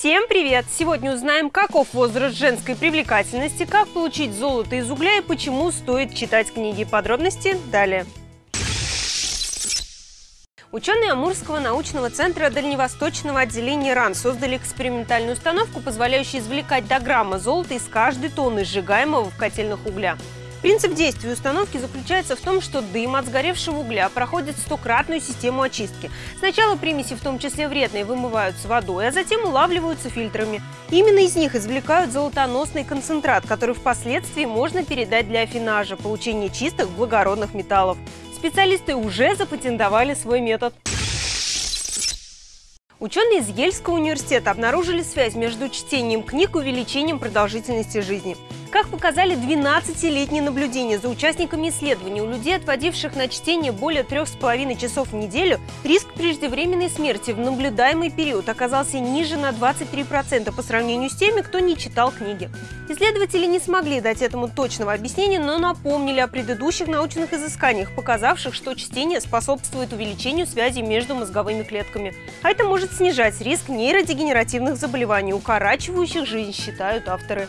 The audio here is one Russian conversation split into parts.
Всем привет! Сегодня узнаем, каков возраст женской привлекательности, как получить золото из угля и почему стоит читать книги. Подробности далее. Ученые Амурского научного центра Дальневосточного отделения РАН создали экспериментальную установку, позволяющую извлекать до грамма золота из каждой тонны сжигаемого в котельных угля. Принцип действия установки заключается в том, что дым от сгоревшего угля проходит стократную систему очистки. Сначала примеси, в том числе вредные, вымываются водой, а затем улавливаются фильтрами. Именно из них извлекают золотоносный концентрат, который впоследствии можно передать для афинажа, получения чистых благородных металлов. Специалисты уже запатентовали свой метод. Ученые из Ельского университета обнаружили связь между чтением книг и увеличением продолжительности жизни. Как показали 12-летние наблюдения за участниками исследования, у людей, отводивших на чтение более трех с половиной часов в неделю, риск преждевременной смерти в наблюдаемый период оказался ниже на 23% по сравнению с теми, кто не читал книги. Исследователи не смогли дать этому точного объяснения, но напомнили о предыдущих научных изысканиях, показавших, что чтение способствует увеличению связи между мозговыми клетками. А это может снижать риск нейродегенеративных заболеваний, укорачивающих жизнь, считают авторы.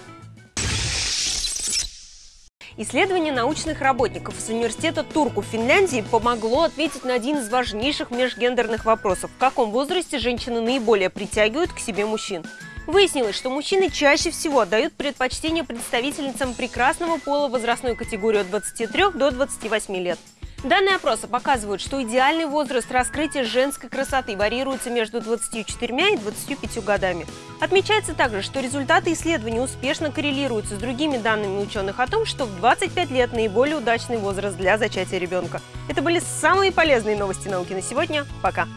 Исследование научных работников из университета Турку в Финляндии помогло ответить на один из важнейших межгендерных вопросов – в каком возрасте женщины наиболее притягивают к себе мужчин. Выяснилось, что мужчины чаще всего отдают предпочтение представительницам прекрасного пола возрастной категории от 23 до 28 лет. Данные опроса показывают, что идеальный возраст раскрытия женской красоты варьируется между 24 и 25 годами. Отмечается также, что результаты исследований успешно коррелируются с другими данными ученых о том, что в 25 лет наиболее удачный возраст для зачатия ребенка. Это были самые полезные новости науки на сегодня. Пока!